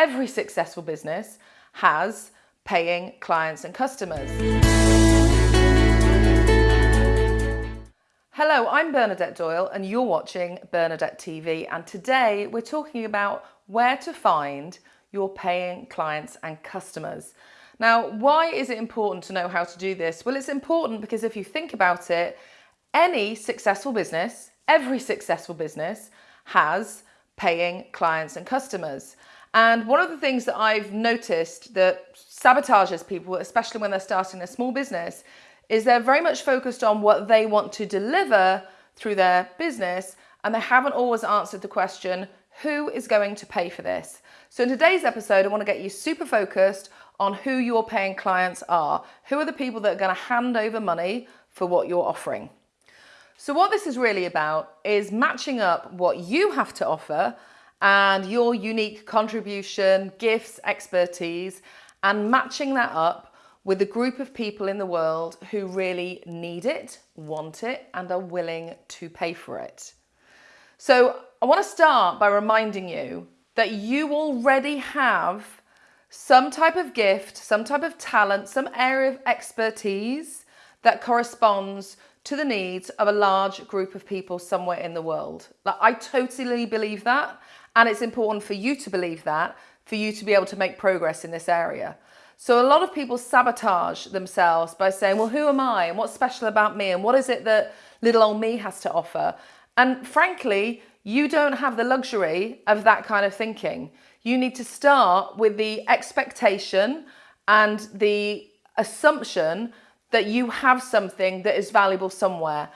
every successful business has paying clients and customers. Hello, I'm Bernadette Doyle and you're watching Bernadette TV and today we're talking about where to find your paying clients and customers. Now, why is it important to know how to do this? Well, it's important because if you think about it, any successful business, every successful business has paying clients and customers. And one of the things that I've noticed that sabotages people, especially when they're starting a small business, is they're very much focused on what they want to deliver through their business and they haven't always answered the question, who is going to pay for this? So in today's episode, I want to get you super focused on who your paying clients are. Who are the people that are going to hand over money for what you're offering? So what this is really about is matching up what you have to offer and your unique contribution, gifts, expertise, and matching that up with a group of people in the world who really need it, want it, and are willing to pay for it. So I want to start by reminding you that you already have some type of gift, some type of talent, some area of expertise that corresponds to the needs of a large group of people somewhere in the world. Like, I totally believe that. And it's important for you to believe that, for you to be able to make progress in this area. So a lot of people sabotage themselves by saying, well, who am I? And what's special about me? And what is it that little old me has to offer? And frankly, you don't have the luxury of that kind of thinking. You need to start with the expectation and the assumption that you have something that is valuable somewhere.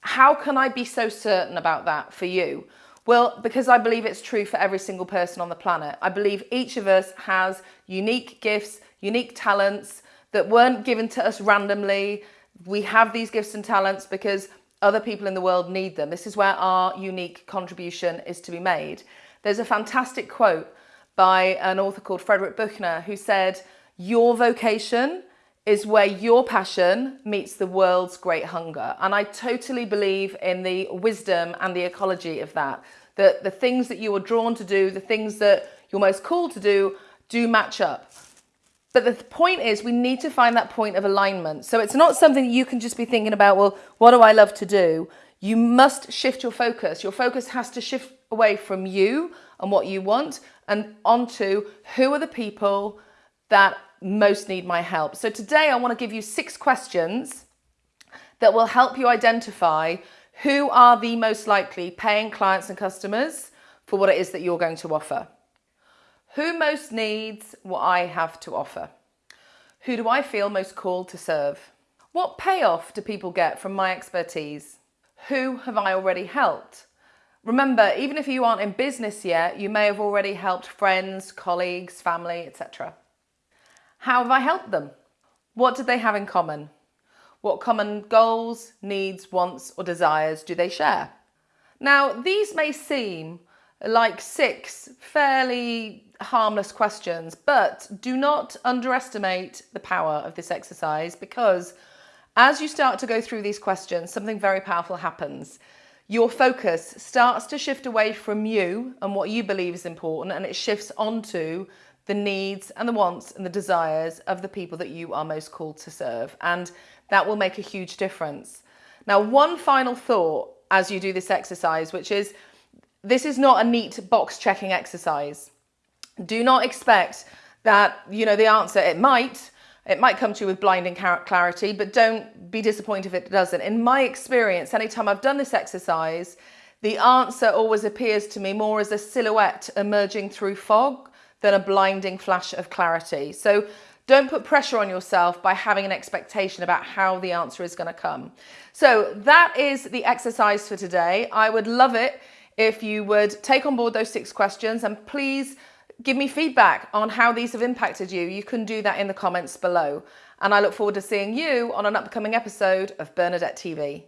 How can I be so certain about that for you? Well, because I believe it's true for every single person on the planet. I believe each of us has unique gifts, unique talents that weren't given to us randomly. We have these gifts and talents because other people in the world need them. This is where our unique contribution is to be made. There's a fantastic quote by an author called Frederick Buechner who said, your vocation is where your passion meets the world's great hunger. And I totally believe in the wisdom and the ecology of that. That the things that you are drawn to do, the things that you're most called to do, do match up. But the point is we need to find that point of alignment. So it's not something you can just be thinking about, well, what do I love to do? You must shift your focus. Your focus has to shift away from you and what you want and onto who are the people that most need my help. So today I want to give you six questions that will help you identify who are the most likely paying clients and customers for what it is that you're going to offer. Who most needs what I have to offer? Who do I feel most called to serve? What payoff do people get from my expertise? Who have I already helped? Remember, even if you aren't in business yet, you may have already helped friends, colleagues, family, etc. How have I helped them? What do they have in common? What common goals, needs, wants or desires do they share? Now, these may seem like six fairly harmless questions, but do not underestimate the power of this exercise because as you start to go through these questions, something very powerful happens. Your focus starts to shift away from you and what you believe is important and it shifts onto the needs and the wants and the desires of the people that you are most called to serve. And that will make a huge difference. Now, one final thought as you do this exercise, which is this is not a neat box checking exercise. Do not expect that, you know, the answer, it might, it might come to you with blinding clarity, but don't be disappointed if it doesn't. In my experience, anytime I've done this exercise, the answer always appears to me more as a silhouette emerging through fog than a blinding flash of clarity. So don't put pressure on yourself by having an expectation about how the answer is going to come. So that is the exercise for today. I would love it if you would take on board those six questions and please give me feedback on how these have impacted you. You can do that in the comments below. And I look forward to seeing you on an upcoming episode of Bernadette TV.